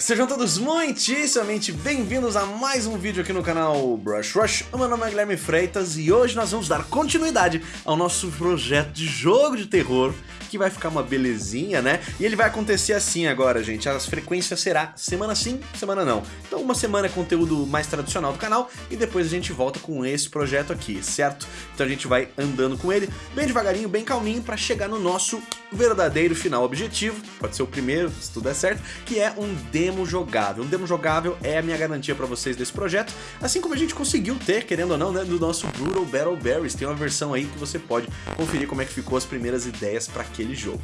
Sejam todos muitíssimamente bem-vindos a mais um vídeo aqui no canal Brush Rush. O meu nome é Guilherme Freitas e hoje nós vamos dar continuidade ao nosso projeto de jogo de terror que vai ficar uma belezinha, né? E ele vai acontecer assim agora, gente. As frequências será semana sim, semana não. Então uma semana é conteúdo mais tradicional do canal e depois a gente volta com esse projeto aqui, certo? Então a gente vai andando com ele bem devagarinho, bem calminho para chegar no nosso verdadeiro final objetivo. Pode ser o primeiro, se tudo der certo, que é um demo jogável. Um demo jogável é a minha garantia para vocês desse projeto, assim como a gente conseguiu ter, querendo ou não, né, do nosso Brutal Battle Berries. Tem uma versão aí que você pode conferir como é que ficou as primeiras ideias para aquele jogo.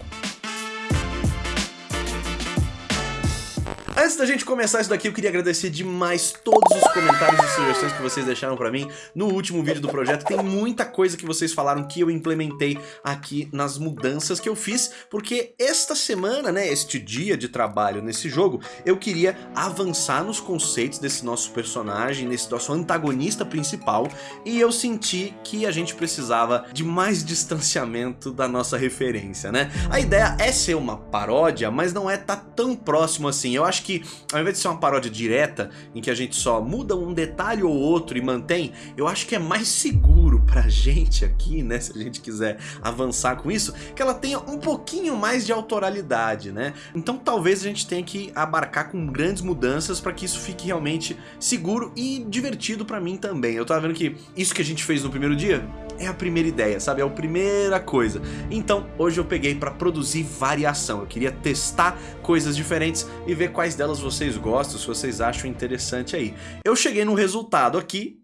Antes da gente começar isso daqui, eu queria agradecer demais todos os comentários e sugestões que vocês deixaram pra mim no último vídeo do projeto. Tem muita coisa que vocês falaram que eu implementei aqui nas mudanças que eu fiz, porque esta semana, né, este dia de trabalho nesse jogo, eu queria avançar nos conceitos desse nosso personagem, nesse nosso antagonista principal, e eu senti que a gente precisava de mais distanciamento da nossa referência, né? A ideia é ser uma paródia, mas não é tá tão próximo assim. Eu acho que, ao invés de ser uma paródia direta, em que a gente só muda um detalhe ou outro e mantém, eu acho que é mais seguro pra gente aqui, né, se a gente quiser avançar com isso, que ela tenha um pouquinho mais de autoralidade, né? Então talvez a gente tenha que abarcar com grandes mudanças para que isso fique realmente seguro e divertido pra mim também. Eu tava vendo que isso que a gente fez no primeiro dia é a primeira ideia, sabe? É a primeira coisa. Então, hoje eu peguei para produzir variação. Eu queria testar coisas diferentes e ver quais delas vocês gostam, se vocês acham interessante aí. Eu cheguei no resultado aqui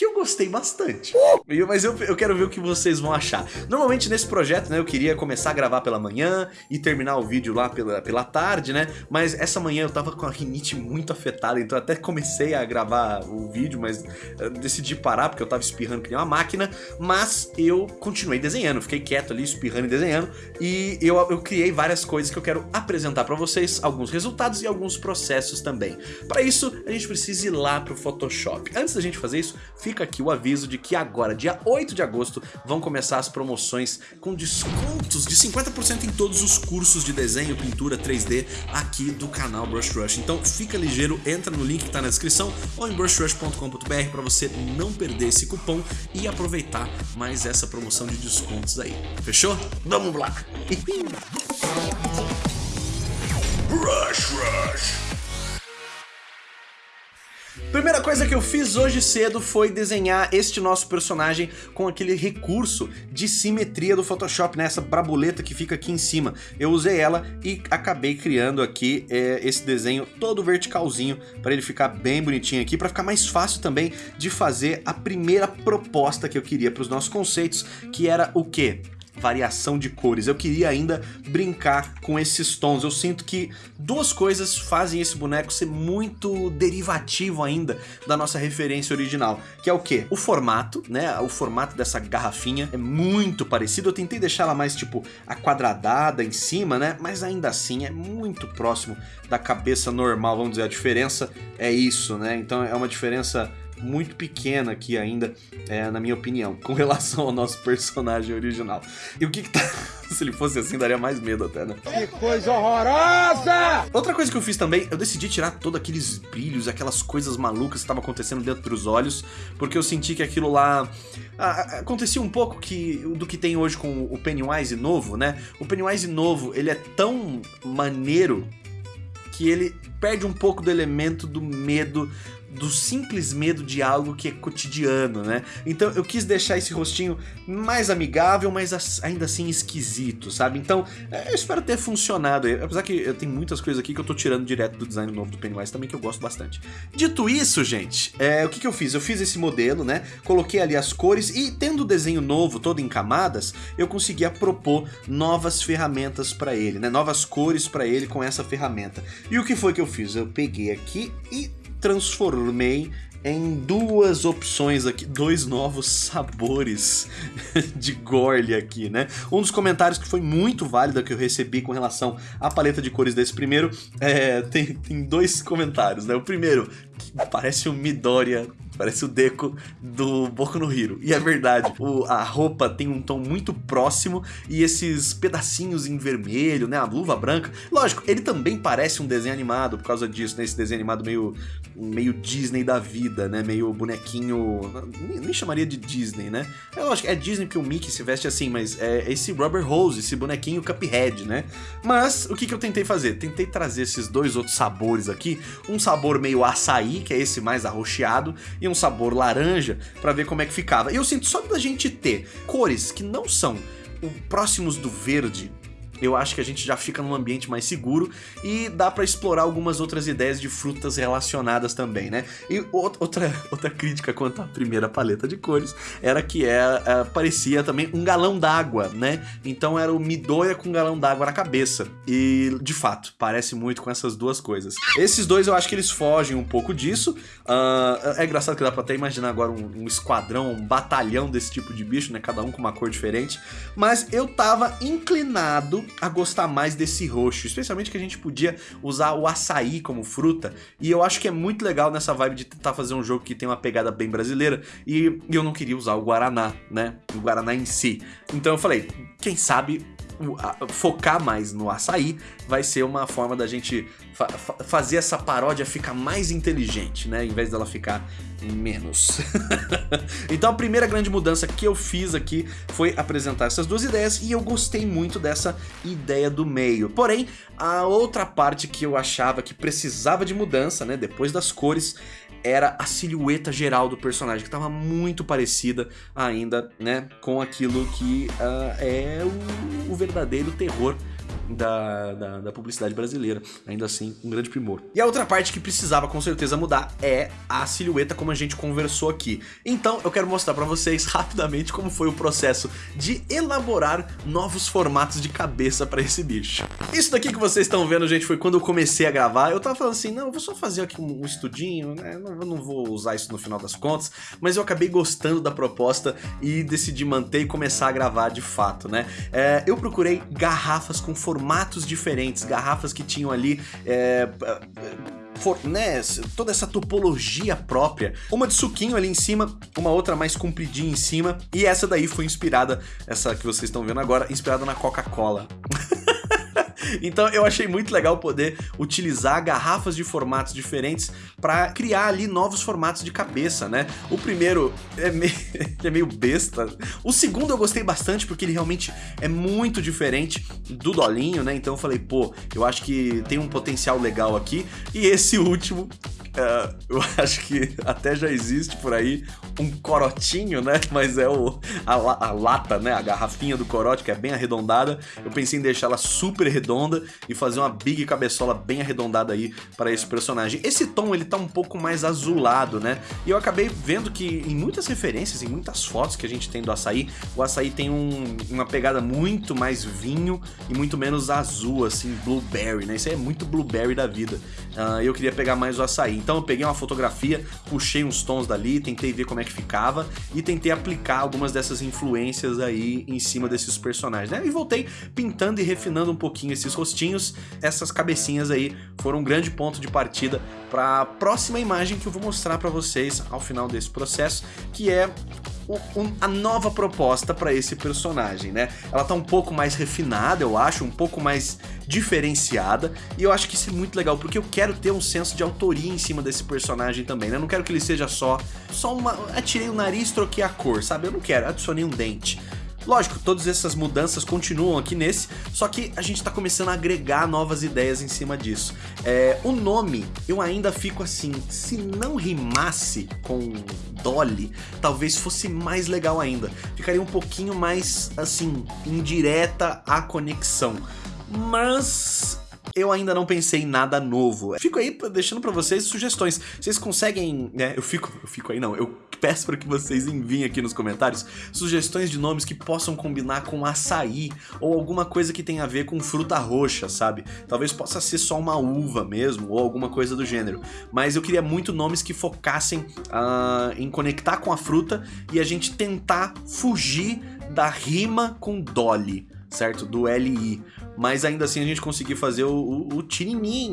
que eu gostei bastante. Mas eu, eu quero ver o que vocês vão achar. Normalmente nesse projeto, né, eu queria começar a gravar pela manhã e terminar o vídeo lá pela, pela tarde, né? Mas essa manhã eu tava com a rinite muito afetada, então até comecei a gravar o vídeo, mas decidi parar porque eu tava espirrando que nem uma máquina. Mas eu continuei desenhando, fiquei quieto ali, espirrando e desenhando. E eu, eu criei várias coisas que eu quero apresentar pra vocês, alguns resultados e alguns processos também. Para isso, a gente precisa ir lá pro Photoshop. Antes da gente fazer isso, fica fica aqui o aviso de que agora, dia 8 de agosto, vão começar as promoções com descontos de 50% em todos os cursos de desenho, pintura 3D aqui do canal Brush Rush. Então fica ligeiro, entra no link que está na descrição ou em brushrush.com.br para você não perder esse cupom e aproveitar mais essa promoção de descontos aí. Fechou? Vamos lá! Brush Rush! Primeira coisa que eu fiz hoje cedo foi desenhar este nosso personagem com aquele recurso de simetria do Photoshop, né? Essa brabuleta que fica aqui em cima. Eu usei ela e acabei criando aqui é, esse desenho todo verticalzinho para ele ficar bem bonitinho aqui, para ficar mais fácil também de fazer a primeira proposta que eu queria para os nossos conceitos, que era o quê? Variação de cores. Eu queria ainda brincar com esses tons. Eu sinto que duas coisas fazem esse boneco ser muito derivativo ainda da nossa referência original. Que é o que? O formato, né? O formato dessa garrafinha é muito parecido. Eu tentei deixar ela mais tipo aquadradada em cima, né? Mas ainda assim é muito próximo da cabeça normal, vamos dizer. A diferença é isso, né? Então é uma diferença muito pequena aqui ainda, é, na minha opinião, com relação ao nosso personagem original. E o que que tá... Se ele fosse assim, daria mais medo até, né? Que coisa horrorosa! Outra coisa que eu fiz também, eu decidi tirar todos aqueles brilhos, aquelas coisas malucas que estavam acontecendo dentro dos olhos, porque eu senti que aquilo lá... acontecia um pouco que, do que tem hoje com o Pennywise novo, né? O Pennywise novo, ele é tão maneiro que ele perde um pouco do elemento do medo do simples medo de algo que é cotidiano, né? Então eu quis deixar esse rostinho mais amigável, mas ainda assim esquisito, sabe? Então é, eu espero ter funcionado, apesar que eu tenho muitas coisas aqui que eu tô tirando direto do design novo do Pennywise também, que eu gosto bastante. Dito isso, gente, é, o que, que eu fiz? Eu fiz esse modelo, né? Coloquei ali as cores e tendo o desenho novo, todo em camadas, eu conseguia propor novas ferramentas para ele, né? Novas cores para ele com essa ferramenta. E o que foi que eu fiz? Eu peguei aqui e transformei em duas opções aqui, dois novos sabores de Gorly aqui, né? Um dos comentários que foi muito válido que eu recebi com relação à paleta de cores desse primeiro, é, tem, tem dois comentários, né? O primeiro, que parece um Midoriya parece o Deco do Boku no Hero. E é verdade, o, a roupa tem um tom muito próximo e esses pedacinhos em vermelho, né, a luva branca. Lógico, ele também parece um desenho animado por causa disso, né, esse desenho animado meio, meio Disney da vida, né, meio bonequinho... Nem, nem chamaria de Disney, né? É lógico, é Disney porque o Mickey se veste assim, mas é esse Rubber Hose, esse bonequinho Cuphead, né? Mas o que, que eu tentei fazer? Tentei trazer esses dois outros sabores aqui, um sabor meio açaí, que é esse mais arroxeado, e um sabor laranja, pra ver como é que ficava. E eu sinto só da gente ter cores que não são próximos do verde, eu acho que a gente já fica num ambiente mais seguro e dá pra explorar algumas outras ideias de frutas relacionadas também, né? E outra, outra crítica quanto à primeira paleta de cores era que é, é parecia também um galão d'água, né? Então era o Midoia com um galão d'água na cabeça. E, de fato, parece muito com essas duas coisas. Esses dois eu acho que eles fogem um pouco disso. Uh, é engraçado que dá pra até imaginar agora um, um esquadrão, um batalhão desse tipo de bicho, né? Cada um com uma cor diferente. Mas eu tava inclinado a gostar mais desse roxo, especialmente que a gente podia usar o açaí como fruta, e eu acho que é muito legal nessa vibe de tentar fazer um jogo que tem uma pegada bem brasileira, e eu não queria usar o Guaraná, né, o Guaraná em si. Então eu falei, quem sabe focar mais no açaí vai ser uma forma da gente fa fazer essa paródia ficar mais inteligente, né? Em vez dela ficar menos. então a primeira grande mudança que eu fiz aqui foi apresentar essas duas ideias e eu gostei muito dessa ideia do meio. Porém, a outra parte que eu achava que precisava de mudança, né? Depois das cores, era a silhueta geral do personagem, que estava muito parecida ainda, né, com aquilo que uh, é o, o verdadeiro terror da, da, da, publicidade brasileira. Ainda assim, um grande primor. E a outra parte que precisava com certeza mudar é a silhueta como a gente conversou aqui. Então eu quero mostrar pra vocês rapidamente como foi o processo de elaborar novos formatos de cabeça pra esse bicho. Isso daqui que vocês estão vendo, gente, foi quando eu comecei a gravar. Eu tava falando assim, não, eu vou só fazer aqui um, um estudinho, né? Eu não vou usar isso no final das contas, mas eu acabei gostando da proposta e decidi manter e começar a gravar de fato, né? É, eu procurei garrafas com formatos diferentes, garrafas que tinham ali... É, né, toda essa topologia própria. Uma de suquinho ali em cima, uma outra mais compridinha em cima. E essa daí foi inspirada, essa que vocês estão vendo agora, inspirada na Coca-Cola. Então eu achei muito legal poder utilizar garrafas de formatos diferentes para criar ali novos formatos de cabeça, né? O primeiro é meio, é meio besta. O segundo eu gostei bastante porque ele realmente é muito diferente do Dolinho, né? Então eu falei, pô, eu acho que tem um potencial legal aqui. E esse último Uh, eu acho que até já existe por aí um corotinho, né? Mas é o, a, a, lata, né? A garrafinha do corote, que é bem arredondada. Eu pensei em deixar ela super redonda e fazer uma big cabeçola bem arredondada aí para esse personagem. Esse tom, ele tá um pouco mais azulado, né? E eu acabei vendo que em muitas referências, em muitas fotos que a gente tem do açaí, o açaí tem um, uma pegada muito mais vinho e muito menos azul, assim, blueberry, né? Isso aí é muito blueberry da vida. Uh, eu queria pegar mais o açaí. Então eu peguei uma fotografia, puxei uns tons dali, tentei ver como é que ficava e tentei aplicar algumas dessas influências aí em cima desses personagens, né? E voltei pintando e refinando um pouquinho esses rostinhos. Essas cabecinhas aí foram um grande ponto de partida para a próxima imagem que eu vou mostrar para vocês ao final desse processo, que é a nova proposta para esse personagem, né? Ela tá um pouco mais refinada, eu acho, um pouco mais diferenciada, e eu acho que isso é muito legal, porque eu quero ter um senso de autoria em cima desse personagem também, né? Eu não quero que ele seja só, só uma... atirei o nariz, troquei a cor, sabe? Eu não quero, adicionei um dente. Lógico, todas essas mudanças continuam aqui nesse, só que a gente tá começando a agregar novas ideias em cima disso. É, o nome, eu ainda fico assim, se não rimasse com Dolly, talvez fosse mais legal ainda. Ficaria um pouquinho mais, assim, indireta a conexão. Mas eu ainda não pensei em nada novo. Fico aí deixando pra vocês sugestões. Vocês conseguem, né, eu fico, eu fico aí não, eu peço para que vocês enviem aqui nos comentários sugestões de nomes que possam combinar com açaí ou alguma coisa que tenha a ver com fruta roxa, sabe? Talvez possa ser só uma uva mesmo ou alguma coisa do gênero. Mas eu queria muito nomes que focassem uh, em conectar com a fruta e a gente tentar fugir da rima com Dolly certo? Do LI. Mas ainda assim a gente conseguiu fazer o, o, o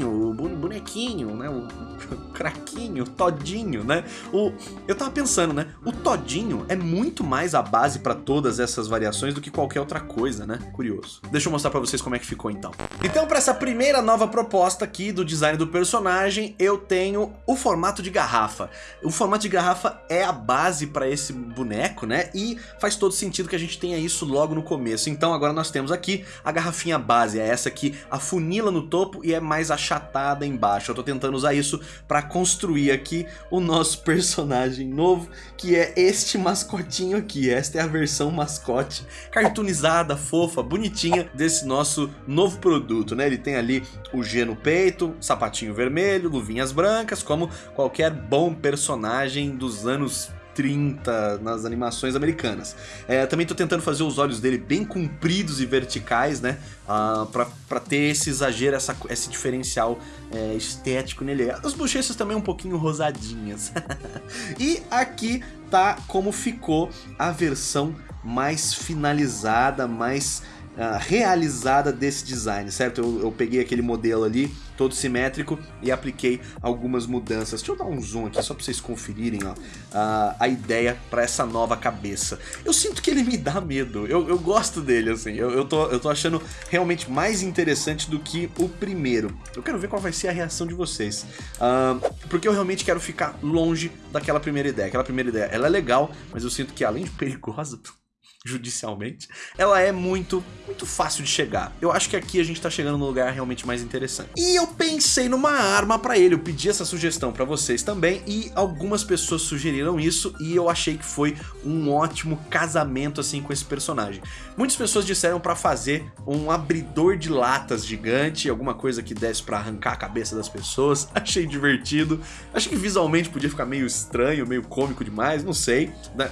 o bonequinho, né? O, o craquinho, o todinho, né? O, eu tava pensando, né? O todinho é muito mais a base para todas essas variações do que qualquer outra coisa, né? Curioso. Deixa eu mostrar para vocês como é que ficou então. Então para essa primeira nova proposta aqui do design do personagem, eu tenho o formato de garrafa. O formato de garrafa é a base para esse boneco, né? E faz todo sentido que a gente tenha isso logo no começo. Então agora nós temos aqui a garrafinha base, é essa que afunila no topo e é mais achatada embaixo. Eu tô tentando usar isso para construir aqui o nosso personagem novo, que é este mascotinho aqui. Esta é a versão mascote, cartoonizada, fofa, bonitinha desse nosso novo produto, né? Ele tem ali o G no peito, sapatinho vermelho, luvinhas brancas, como qualquer bom personagem dos anos 30 nas animações americanas. É, também tô tentando fazer os olhos dele bem compridos e verticais, né? Uh, pra, pra ter esse exagero, essa, esse diferencial é, estético nele. As bochechas também um pouquinho rosadinhas. e aqui tá como ficou a versão mais finalizada, mais uh, realizada desse design, certo? Eu, eu, peguei aquele modelo ali, todo simétrico, e apliquei algumas mudanças. Deixa eu dar um zoom aqui só para vocês conferirem ó, uh, a ideia para essa nova cabeça. Eu sinto que ele me dá medo, eu, eu gosto dele, assim, eu, eu, tô, eu tô achando realmente mais interessante do que o primeiro. Eu quero ver qual vai ser a reação de vocês, uh, porque eu realmente quero ficar longe daquela primeira ideia. Aquela primeira ideia, ela é legal, mas eu sinto que além de perigosa, judicialmente, ela é muito, muito fácil de chegar. Eu acho que aqui a gente tá chegando no lugar realmente mais interessante. E eu pensei numa arma pra ele, eu pedi essa sugestão pra vocês também, e algumas pessoas sugeriram isso, e eu achei que foi um ótimo casamento assim com esse personagem. Muitas pessoas disseram pra fazer um abridor de latas gigante, alguma coisa que desse pra arrancar a cabeça das pessoas, achei divertido, achei que visualmente podia ficar meio estranho, meio cômico demais, não sei, né?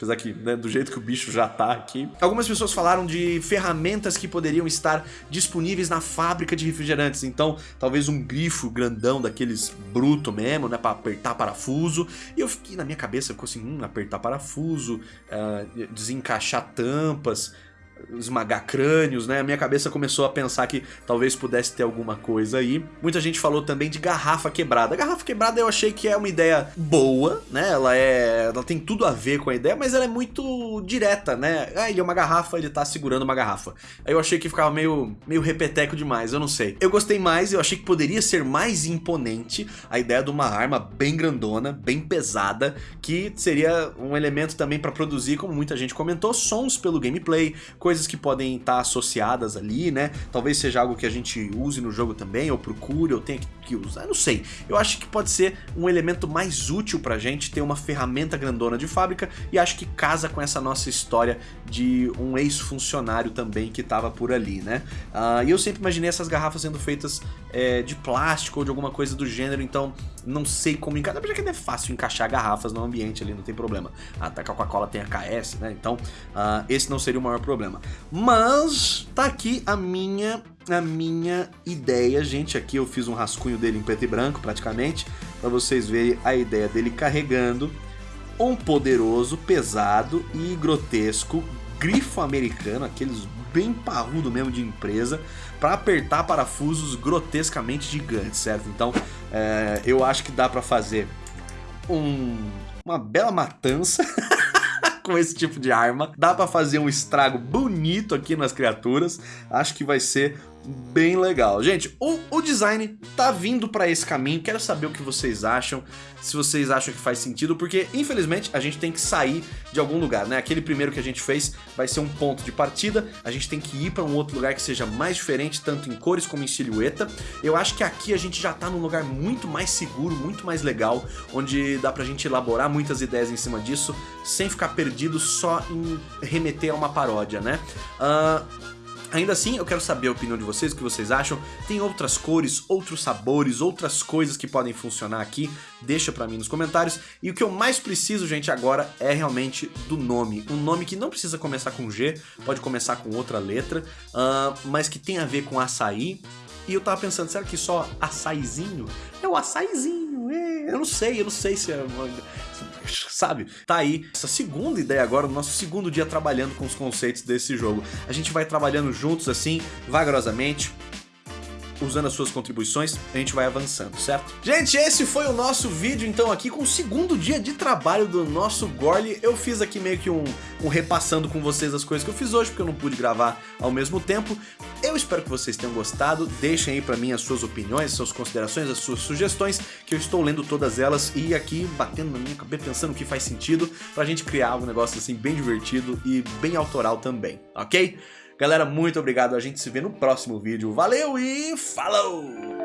Apesar que, né, do jeito que o bicho já tá aqui. Algumas pessoas falaram de ferramentas que poderiam estar disponíveis na fábrica de refrigerantes. Então, talvez um grifo grandão daqueles bruto mesmo, né? Pra apertar parafuso. E eu fiquei na minha cabeça, ficou assim, hum, apertar parafuso, uh, desencaixar tampas esmagar crânios, né? A minha cabeça começou a pensar que talvez pudesse ter alguma coisa aí. Muita gente falou também de garrafa quebrada. Garrafa quebrada eu achei que é uma ideia boa, né? Ela é, ela tem tudo a ver com a ideia, mas ela é muito direta, né? Ah, ele é uma garrafa, ele tá segurando uma garrafa. Aí eu achei que ficava meio, meio repeteco demais, eu não sei. Eu gostei mais, eu achei que poderia ser mais imponente a ideia de uma arma bem grandona, bem pesada, que seria um elemento também para produzir, como muita gente comentou, sons pelo gameplay, coisas que podem estar associadas ali, né? Talvez seja algo que a gente use no jogo também, ou procure, ou tenha que usar, não sei. Eu acho que pode ser um elemento mais útil pra gente ter uma ferramenta grandona de fábrica e acho que casa com essa nossa história de um ex-funcionário também que tava por ali, né? Uh, e eu sempre imaginei essas garrafas sendo feitas é, de plástico ou de alguma coisa do gênero, então não sei como encaixar, apesar que é fácil encaixar garrafas no ambiente ali, não tem problema. A Coca-Cola tem a KS, né? Então uh, esse não seria o maior problema. Mas tá aqui a minha a minha ideia, gente. Aqui eu fiz um rascunho dele em preto e branco, praticamente, para vocês verem a ideia dele carregando um poderoso, pesado e grotesco grifo americano, aqueles bem parrudo mesmo de empresa, para apertar parafusos grotescamente gigantes, certo? Então, é, eu acho que dá para fazer um, uma bela matança com esse tipo de arma. Dá pra fazer um estrago bonito aqui nas criaturas. Acho que vai ser bem legal. Gente, o, o design tá vindo para esse caminho, quero saber o que vocês acham, se vocês acham que faz sentido, porque infelizmente a gente tem que sair de algum lugar, né? Aquele primeiro que a gente fez vai ser um ponto de partida, a gente tem que ir para um outro lugar que seja mais diferente, tanto em cores como em silhueta. Eu acho que aqui a gente já tá num lugar muito mais seguro, muito mais legal, onde dá pra gente elaborar muitas ideias em cima disso, sem ficar perdido só em remeter a uma paródia, né? Uh, Ainda assim, eu quero saber a opinião de vocês, o que vocês acham. Tem outras cores, outros sabores, outras coisas que podem funcionar aqui? Deixa pra mim nos comentários. E o que eu mais preciso, gente, agora é realmente do nome. Um nome que não precisa começar com G, pode começar com outra letra, uh, mas que tem a ver com açaí. E eu tava pensando, será que só açaizinho? É o açaizinho, é. eu não sei, eu não sei se é... sabe? Tá aí essa segunda ideia agora, no nosso segundo dia trabalhando com os conceitos desse jogo. A gente vai trabalhando juntos assim, vagarosamente, usando as suas contribuições, a gente vai avançando, certo? Gente, esse foi o nosso vídeo, então, aqui com o segundo dia de trabalho do nosso Gorly. Eu fiz aqui meio que um, um repassando com vocês as coisas que eu fiz hoje, porque eu não pude gravar ao mesmo tempo. Eu espero que vocês tenham gostado, deixem aí pra mim as suas opiniões, as suas considerações, as suas sugestões, que eu estou lendo todas elas e aqui batendo na minha cabeça, pensando o que faz sentido, pra gente criar um negócio assim bem divertido e bem autoral também, ok? Galera, muito obrigado. A gente se vê no próximo vídeo. Valeu e falou!